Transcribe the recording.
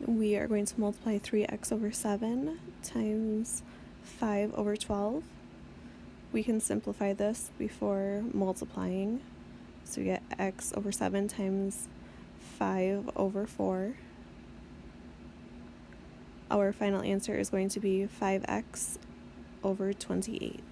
we are going to multiply 3x over 7 times 5 over 12. We can simplify this before multiplying. So we get x over 7 times 5 over 4. Our final answer is going to be 5x over 28.